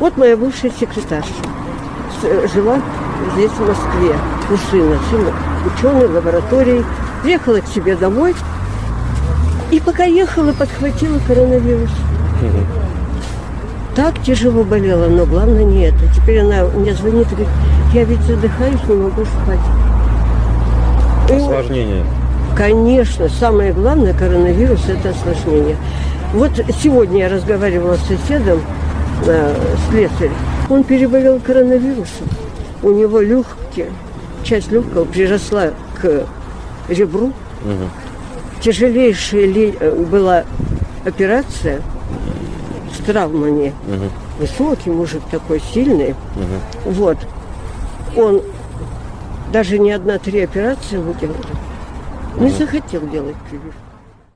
Вот моя бывшая секретарша. Э, Жила здесь, в Москве. Сын ученый в лаборатории. Приехала к себе домой. И пока ехала, подхватила коронавирус. Так тяжело болела, но главное не это. Теперь она мне звонит и говорит, я ведь задыхаюсь, не могу спать. И Осложнение. Конечно, самое главное коронавирус – это осложнение. Вот сегодня я разговаривала с соседом, э, слесарь. Он переболел коронавирусом. У него легкие, часть легкого приросла к ребру. Тяжелейшая ли- э, была операция с травмами. Высокий мужик такой сильный. Вот. Он даже не одна-три операции выделал. Не захотел делать прививку.